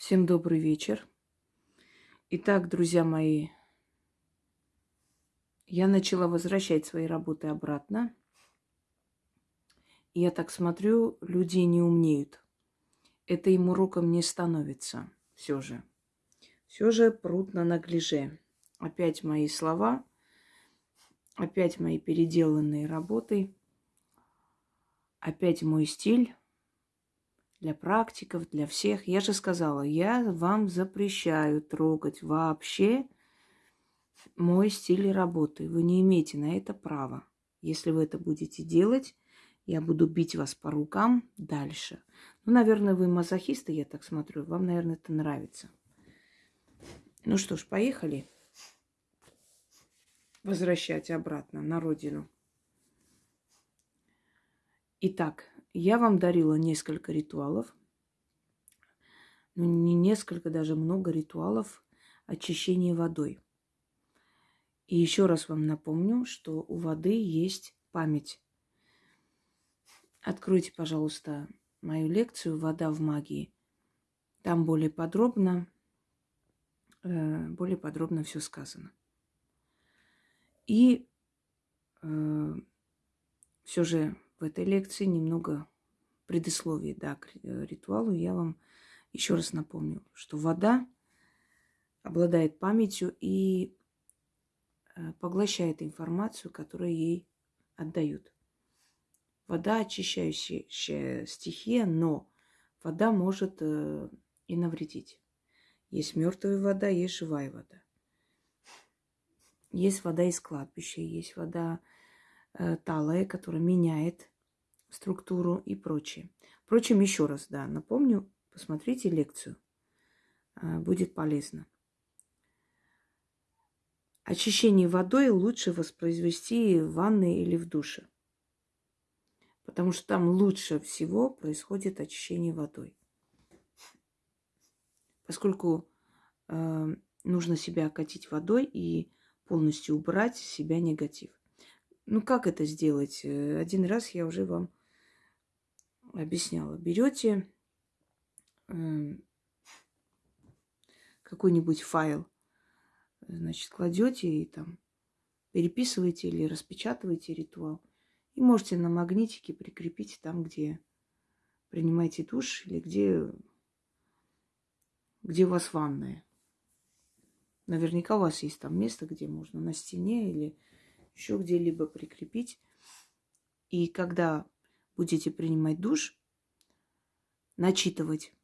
Всем добрый вечер. Итак, друзья мои, я начала возвращать свои работы обратно. И я так смотрю, люди не умнеют. Это им уроком не становится все же. Все же пруд на наглиже. Опять мои слова, опять мои переделанные работы, опять мой стиль для практиков, для всех. Я же сказала, я вам запрещаю трогать вообще мой стиль работы. Вы не имеете на это права. Если вы это будете делать, я буду бить вас по рукам дальше. Ну, наверное, вы мазохисты, я так смотрю. Вам, наверное, это нравится. Ну что ж, поехали. Возвращать обратно на родину. Итак, я вам дарила несколько ритуалов. Ну, не несколько, даже много ритуалов очищения водой. И еще раз вам напомню, что у воды есть память. Откройте, пожалуйста, мою лекцию «Вода в магии». Там более подробно, э, более подробно все сказано. И э, все же в этой лекции немного предисловий да, к э, ритуалу. Я вам еще раз напомню, что вода обладает памятью и э, поглощает информацию, которую ей отдают. Вода очищающая стихия, но вода может э, и навредить. Есть мертвая вода, есть живая вода. Есть вода из кладбища, есть вода талая, которая меняет структуру и прочее. Впрочем, еще раз, да, напомню, посмотрите лекцию. А, будет полезно. Очищение водой лучше воспроизвести в ванной или в душе. Потому что там лучше всего происходит очищение водой. Поскольку э, нужно себя окатить водой и полностью убрать с себя негатив. Ну, как это сделать? Э, один раз я уже вам объясняла. Берете эм, какой-нибудь файл, значит, кладете и там переписываете или распечатываете ритуал. И можете на магнитике прикрепить там, где принимаете душ или где, где у вас ванная. Наверняка у вас есть там место, где можно на стене или еще где-либо прикрепить. И когда будете принимать душ, начитывать.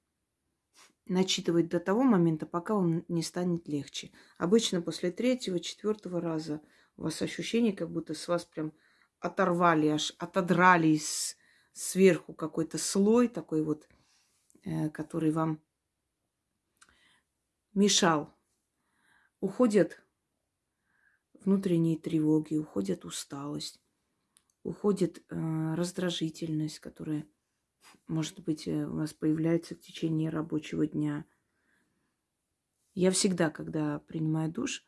Начитывать до того момента, пока он не станет легче. Обычно после третьего, четвертого раза у вас ощущение, как будто с вас прям оторвали, аж отодрали с, сверху какой-то слой такой вот, э, который вам мешал. Уходят внутренние тревоги, уходят усталость уходит э, раздражительность, которая, может быть, э, у вас появляется в течение рабочего дня. Я всегда, когда принимаю душ,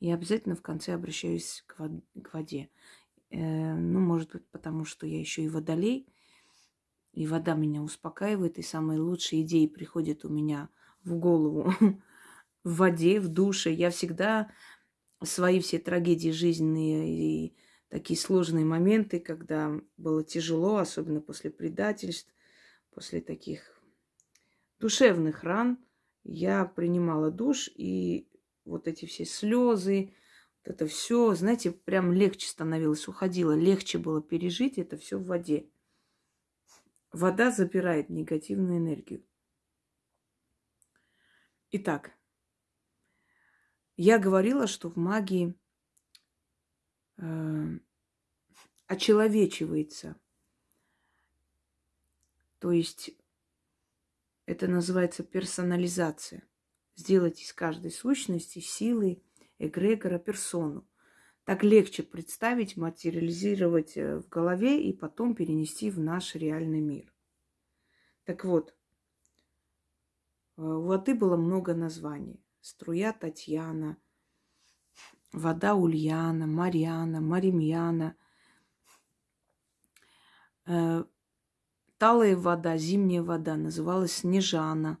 я обязательно в конце обращаюсь к, вод- к воде. Э, ну, может быть, потому что я еще и водолей, и вода меня успокаивает, и самые лучшие идеи приходят у меня в голову в воде, в душе. Я всегда свои все трагедии жизненные и такие сложные моменты, когда было тяжело, особенно после предательств, после таких душевных ран, я принимала душ, и вот эти все слезы, вот это все, знаете, прям легче становилось, уходило, легче было пережить это все в воде. Вода забирает негативную энергию. Итак, я говорила, что в магии э, очеловечивается. То есть это называется персонализация. Сделать из каждой сущности силы, эгрегора, персону. Так легче представить, материализировать э, в голове и потом перенести в наш реальный мир. Так вот, э, у воды было много названий. Струя Татьяна – вода Ульяна, Марьяна, Маримьяна, э, талая вода, зимняя вода называлась Снежана.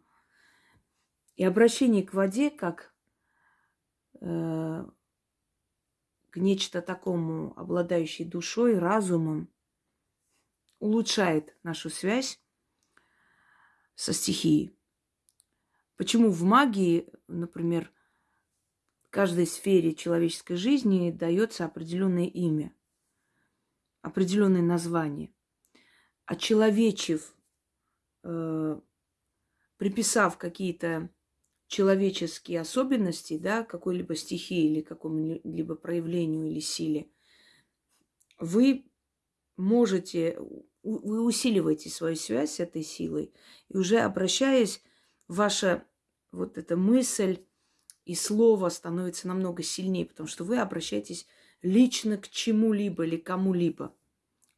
И обращение к воде как э, к нечто такому, обладающей душой, разумом, улучшает нашу связь со стихией. Почему в магии, например, каждой сфере человеческой жизни дается определенное имя, определенное название. Очеловечив, э, приписав какие-то человеческие особенности, да, какой-либо стихии или какому-либо проявлению или силе, вы можете, вы усиливаете свою связь с этой силой, и уже обращаясь, ваша вот эта мысль и слово становится намного сильнее, потому что вы обращаетесь лично к чему-либо или кому-либо.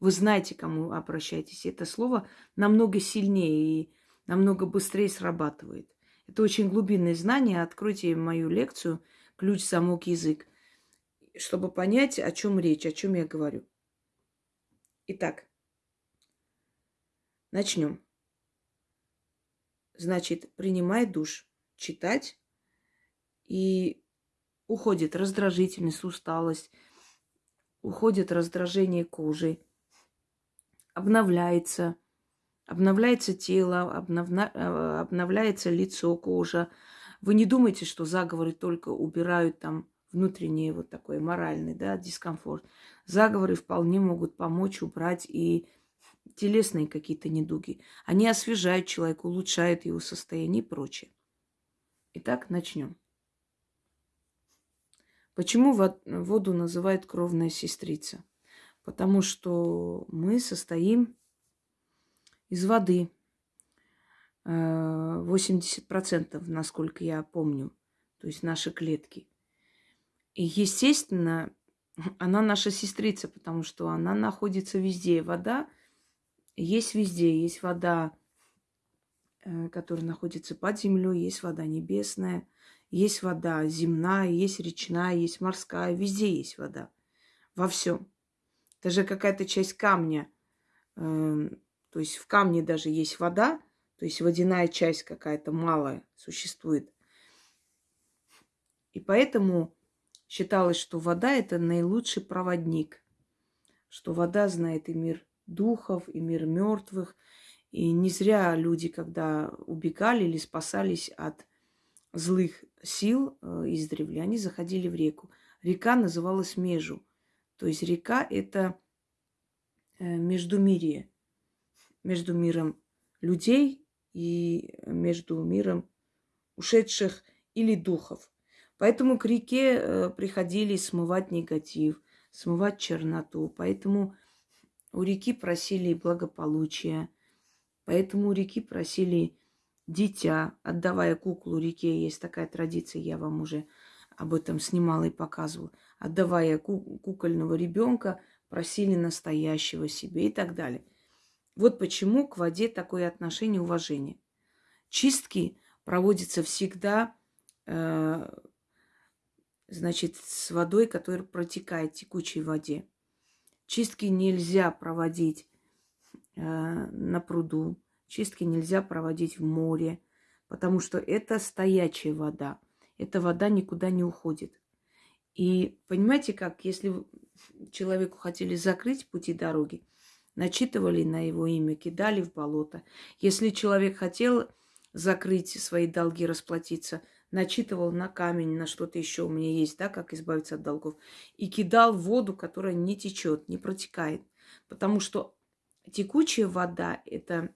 Вы знаете, кому обращаетесь. Это слово намного сильнее и намного быстрее срабатывает. Это очень глубинное знание. Откройте мою лекцию «Ключ, замок, язык», чтобы понять, о чем речь, о чем я говорю. Итак, начнем. Значит, принимай душ, читать, и уходит раздражительность, усталость, уходит раздражение кожи, обновляется Обновляется тело, обновна... Э, обновляется лицо, кожа. Вы не думайте, что заговоры только убирают там внутренний вот такой моральный да, дискомфорт. Заговоры вполне могут помочь убрать и телесные какие-то недуги. Они освежают человека, улучшают его состояние и прочее. Итак, начнем. Почему воду называют кровная сестрица? Потому что мы состоим из воды. 80%, э, насколько я помню, то есть наши клетки. И, естественно, она наша сестрица, потому что она находится везде. Вода есть везде. Есть вода, э, которая находится под землей, есть вода небесная, есть вода земная, есть речная, есть морская. Везде есть вода. Во всем. Даже какая-то часть камня эм, то есть в камне даже есть вода, то есть водяная часть какая-то малая существует. И поэтому считалось, что вода – это наилучший проводник, что вода знает и мир духов, и мир мертвых. И не зря люди, когда убегали или спасались от злых сил э, издревле, они заходили в реку. Река называлась Межу. То есть река – это э, междумирие между миром людей и между миром ушедших или духов. Поэтому к реке э, приходили смывать негатив, смывать черноту. Поэтому у реки просили благополучия. Поэтому у реки просили дитя, отдавая куклу реке. Есть такая традиция, я вам уже об этом снимала и показывала. Отдавая кукольного ребенка, просили настоящего себе и так далее. Вот почему к воде такое отношение уважения. Чистки проводятся всегда, э, значит, с водой, которая протекает в текучей воде. Чистки нельзя проводить э, на пруду, чистки нельзя проводить в море, потому что это стоячая вода. Эта вода никуда не уходит. И понимаете как, если человеку хотели закрыть пути дороги, начитывали на его имя, кидали в болото. Если человек хотел закрыть свои долги, расплатиться, начитывал на камень, на что-то еще у меня есть, да, как избавиться от долгов, и кидал в воду, которая не течет, не протекает. Потому что текучая вода – это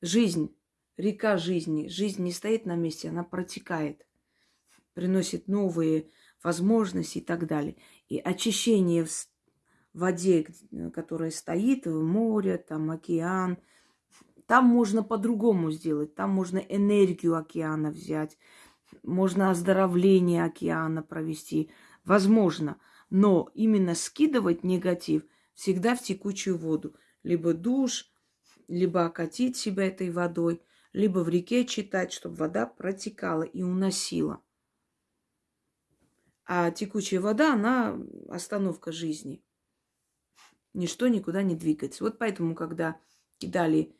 жизнь, река жизни. Жизнь не стоит на месте, она протекает, приносит новые возможности и так далее. И очищение воде, которая стоит, в море, там океан. Там можно по-другому сделать. Там можно энергию океана взять. Можно оздоровление океана провести. Возможно. Но именно скидывать негатив всегда в текучую воду. Либо душ, либо окатить себя этой водой, либо в реке читать, чтобы вода протекала и уносила. А текучая вода, она остановка жизни ничто никуда не двигается. Вот поэтому, когда кидали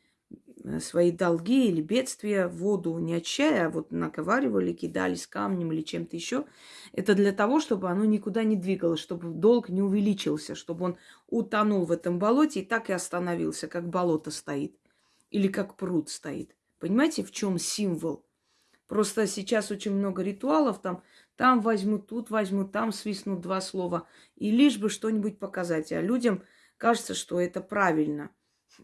свои долги или бедствия воду, не очищая, а вот наговаривали, кидались камнем или чем-то еще. Это для того, чтобы оно никуда не двигалось, чтобы долг не увеличился, чтобы он утонул в этом болоте и так и остановился, как болото стоит или как пруд стоит. Понимаете, в чем символ? Просто сейчас очень много ритуалов, там, там возьмут, тут возьмут, там свистнут два слова, и лишь бы что-нибудь показать. А людям кажется, что это правильно.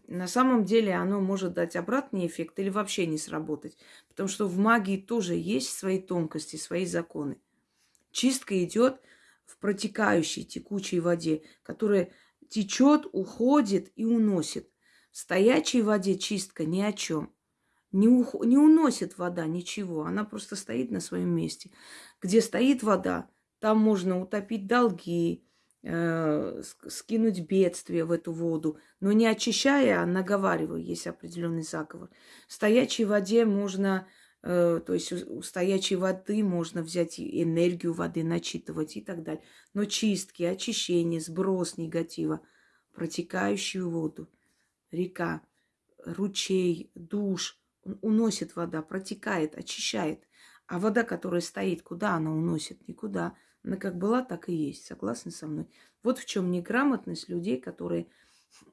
На самом деле оно может дать обратный эффект или вообще не сработать. Потому что в магии тоже есть свои тонкости, свои законы. Чистка идет в протекающей текучей воде, которая течет, уходит и уносит. В стоячей воде чистка ни о чем. Не, ух... не уносит вода ничего, она просто стоит на своем месте. Где стоит вода, там можно утопить долги, скинуть бедствие в эту воду, но не очищая, а наговаривая, есть определенный заговор. В стоячей воде можно, э, то есть у стоячей воды можно взять энергию воды, начитывать и так далее. Но чистки, очищение, сброс негатива, протекающую воду – река, ручей, душ. Уносит вода, протекает, очищает. А вода, которая стоит, куда она уносит? Никуда. Она как была, так и есть. Согласны со мной? Вот в чем неграмотность людей, которые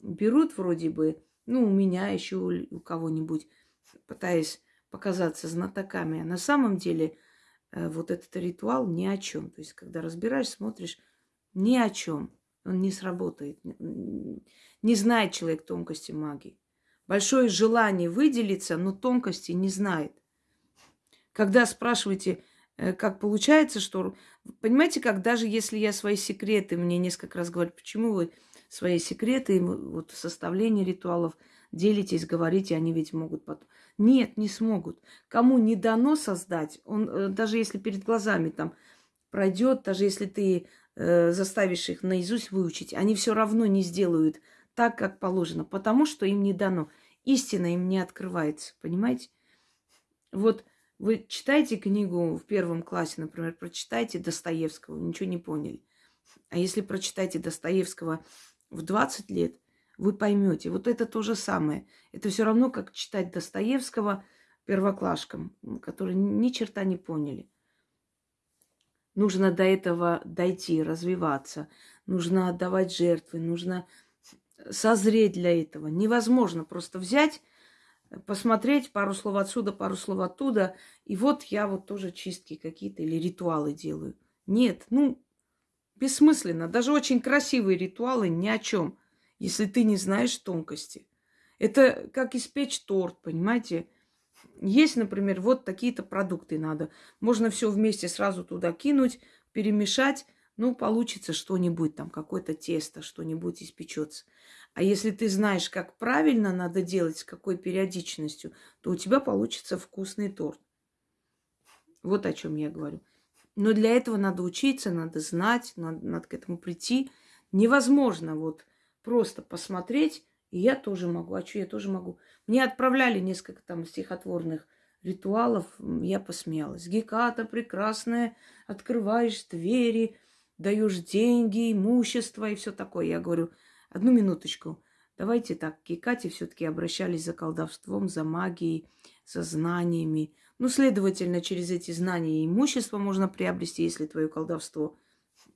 берут вроде бы, ну, у меня еще, у кого-нибудь, пытаясь показаться знатоками. А на самом деле э, вот этот ритуал ни о чем. То есть, когда разбираешь, смотришь, ни о чем. Он не сработает. Не знает человек тонкости магии. Большое желание выделиться, но тонкости не знает. Когда спрашиваете, как получается, что... Понимаете, как даже если я свои секреты, мне несколько раз говорят, почему вы свои секреты, вот составление ритуалов делитесь, говорите, они ведь могут потом... Нет, не смогут. Кому не дано создать, он э, даже если перед глазами там пройдет, даже если ты э, заставишь их наизусть выучить, они все равно не сделают так, как положено, потому что им не дано. Истина им не открывается, понимаете? Вот вы читаете книгу в первом классе, например, прочитайте Достоевского, ничего не поняли. А если прочитаете Достоевского в 20 лет, вы поймете. Вот это то же самое. Это все равно, как читать Достоевского первоклашкам, которые ни черта не поняли. Нужно до этого дойти, развиваться. Нужно отдавать жертвы, нужно созреть для этого. Невозможно просто взять, посмотреть пару слов отсюда, пару слов оттуда, и вот я вот тоже чистки какие-то или ритуалы делаю. Нет, ну, бессмысленно. Даже очень красивые ритуалы ни о чем, если ты не знаешь тонкости. Это как испечь торт, понимаете? Есть, например, вот такие-то продукты надо. Можно все вместе сразу туда кинуть, перемешать, ну, получится что-нибудь там, какое-то тесто, что-нибудь испечется. А если ты знаешь, как правильно надо делать, с какой периодичностью, то у тебя получится вкусный торт. Вот о чем я говорю. Но для этого надо учиться, надо знать, надо, надо к этому прийти. Невозможно вот просто посмотреть, и я тоже могу. А что я тоже могу? Мне отправляли несколько там стихотворных ритуалов, я посмеялась. Геката прекрасная, открываешь двери, даешь деньги, имущество и все такое. Я говорю, одну минуточку, давайте так, к все-таки обращались за колдовством, за магией, за знаниями. Ну, следовательно, через эти знания и имущество можно приобрести, если твое колдовство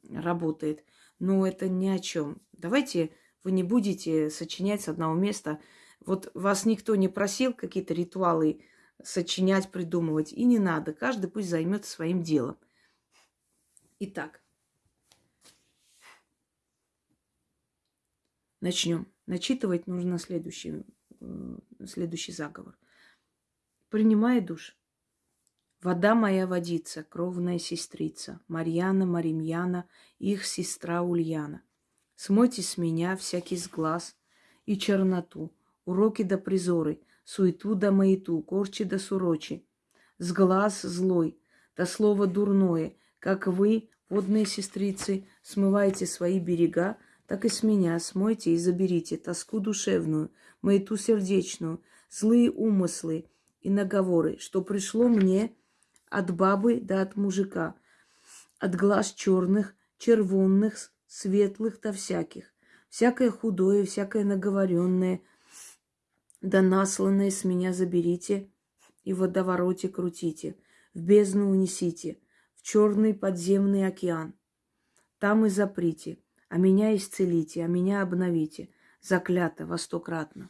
работает. Но это ни о чем. Давайте вы не будете сочинять с одного места. Вот вас никто не просил какие-то ритуалы сочинять, придумывать. И не надо. Каждый пусть займется своим делом. Итак, Начнем. Начитывать нужно следующий, следующий заговор. Принимай душ. Вода моя водица, кровная сестрица, Марьяна, Маримьяна, их сестра Ульяна. Смойте с меня всякий сглаз и черноту, уроки да призоры, суету да маяту, корчи да сурочи, сглаз злой, да слово дурное, как вы, водные сестрицы, смываете свои берега, так и с меня смойте и заберите тоску душевную, маяту сердечную, злые умыслы и наговоры, что пришло мне от бабы да от мужика, от глаз черных, червонных, светлых да всяких, всякое худое, всякое наговоренное, Да насланное с меня заберите и в водовороте крутите, в бездну унесите, в черный подземный океан. Там и заприте, а меня исцелите, а меня обновите, заклято во стократно.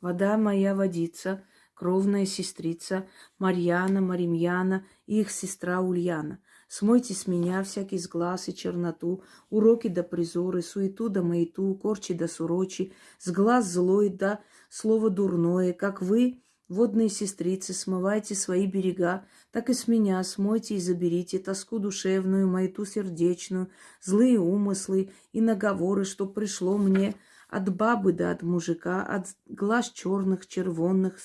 Вода моя водица, кровная сестрица Марьяна, Маримьяна их сестра Ульяна. Смойте с меня всякий сглаз и черноту, уроки да призоры, суету да маяту, корчи да сурочи, сглаз злой да слово дурное, как вы, водные сестрицы, смывайте свои берега, так и с меня смойте и заберите тоску душевную, маяту сердечную, злые умыслы и наговоры, что пришло мне от бабы да от мужика, от глаз черных, червонных,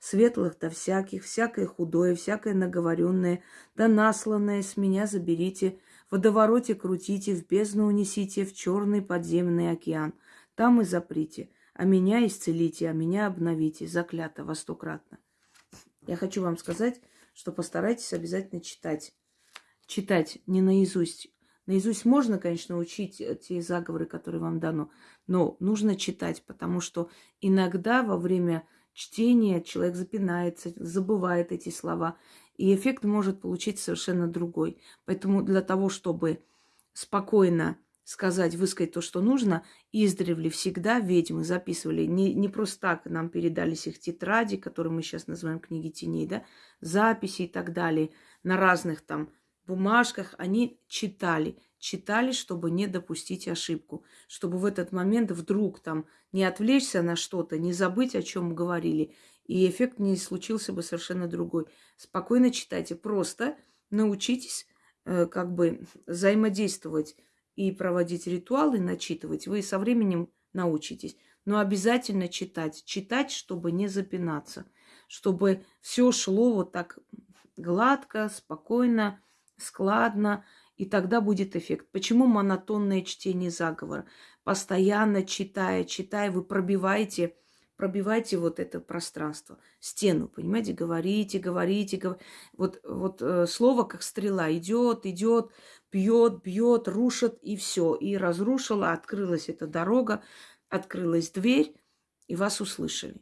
светлых да всяких, всякое худое, всякое наговоренное, да насланное с меня заберите, в водовороте крутите, в бездну унесите, в черный подземный океан. Там и заприте, а меня исцелите, а меня обновите, заклято во стократно. Я хочу вам сказать, что постарайтесь обязательно читать. Читать не наизусть. Наизусть можно, конечно, учить те заговоры, которые вам дано, но нужно читать, потому что иногда во время чтения человек запинается, забывает эти слова, и эффект может получить совершенно другой. Поэтому для того, чтобы спокойно сказать, высказать то, что нужно, издревле всегда ведьмы записывали. Не, не просто так нам передались их тетради, которые мы сейчас называем книги теней, да, записи и так далее, на разных там бумажках они читали читали, чтобы не допустить ошибку, чтобы в этот момент вдруг там не отвлечься на что-то, не забыть, о чем говорили, и эффект не случился бы совершенно другой. Спокойно читайте, просто научитесь э, как бы взаимодействовать и проводить ритуалы, начитывать. Вы со временем научитесь. Но обязательно читать. Читать, чтобы не запинаться. Чтобы все шло вот так гладко, спокойно, складно, и тогда будет эффект. Почему монотонное чтение заговора? Постоянно читая, читая, вы пробиваете, пробиваете вот это пространство, стену, понимаете, говорите, говорите, говорите. Вот, вот э, слово как стрела идет, идет, бьет, бьет, рушит и все. И разрушила, открылась эта дорога, открылась дверь, и вас услышали.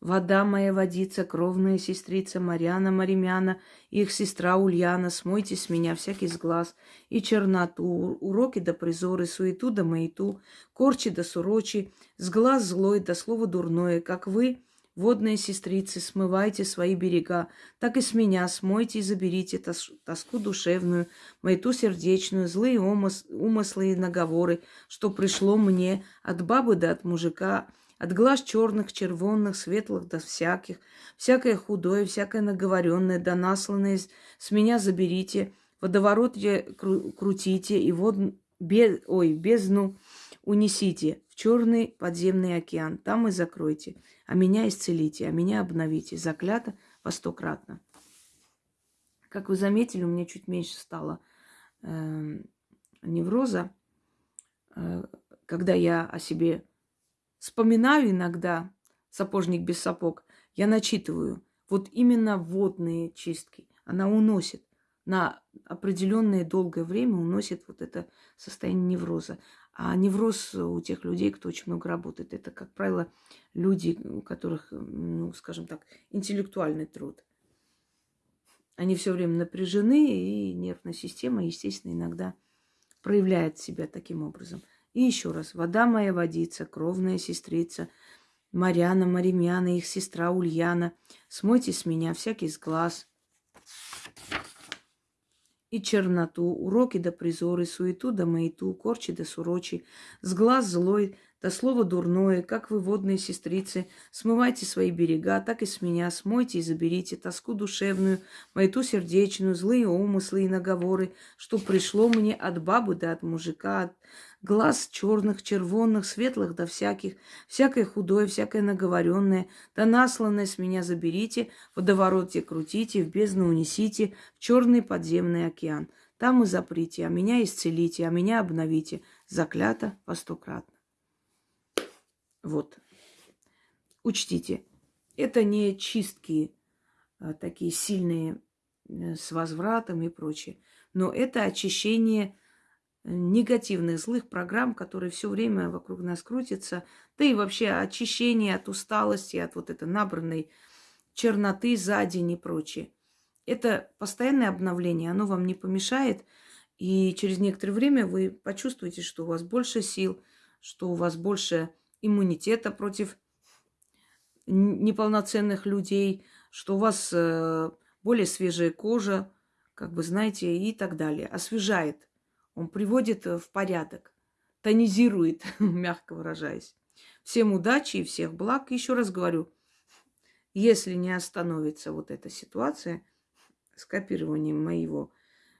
Вода моя водица, кровная сестрица Марьяна Маримяна, их сестра Ульяна, смойте с меня всякий сглаз и черноту, уроки да призоры, суету да маяту, корчи да сурочи, сглаз злой да слово дурное, как вы, водные сестрицы, смывайте свои берега, так и с меня смойте и заберите тос тоску душевную, маяту сердечную, злые умыс умыслы и наговоры, что пришло мне от бабы да от мужика, от глаз черных, червонных, светлых до всяких, всякое худое, всякое наговоренное, да насланное с меня заберите, водоворот кру- крутите и вод, без, ой, бездну унесите в черный подземный океан, там и закройте, а меня исцелите, а меня обновите, заклято во стократно. Как вы заметили, у меня чуть меньше стало э, невроза, э, когда я о себе вспоминаю иногда сапожник без сапог, я начитываю. Вот именно водные чистки. Она уносит на определенное долгое время уносит вот это состояние невроза. А невроз у тех людей, кто очень много работает, это, как правило, люди, у которых, ну, скажем так, интеллектуальный труд. Они все время напряжены, и нервная система, естественно, иногда проявляет себя таким образом. И еще раз, вода моя водица, кровная сестрица, Марьяна, Маримьяна, их сестра Ульяна, смойте с меня всякий сглаз и черноту, уроки да призоры, суету да маяту, корчи да сурочи, сглаз злой, да слово дурное, как вы, водные сестрицы, смывайте свои берега, так и с меня смойте и заберите тоску душевную, маяту сердечную, злые умыслы и наговоры, что пришло мне от бабы да от мужика, от глаз черных, червонных, светлых да всяких, всякое худое, всякое наговоренное, да насланное с меня заберите, водовороте крутите, в бездну унесите, в черный подземный океан. Там и заприте, а меня исцелите, а меня обновите. Заклято по стократно. Вот. Учтите, это не чистки а, такие сильные э, с возвратом и прочее, но это очищение негативных, злых программ, которые все время вокруг нас крутятся, да и вообще очищение от усталости, от вот этой набранной черноты за день и прочее. Это постоянное обновление, оно вам не помешает, и через некоторое время вы почувствуете, что у вас больше сил, что у вас больше иммунитета против неполноценных людей, что у вас э, более свежая кожа, как бы знаете, и так далее. Освежает. Он приводит э, в порядок, тонизирует, мягко выражаясь. Всем удачи и всех благ. Еще раз говорю, если не остановится вот эта ситуация с копированием моего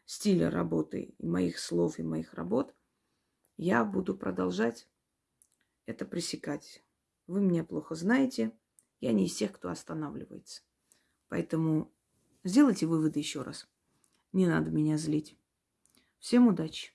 стиля работы, и моих слов, и моих работ, я буду продолжать это пресекать. Вы меня плохо знаете. Я не из тех, кто останавливается. Поэтому сделайте выводы еще раз. Не надо меня злить. Всем удачи!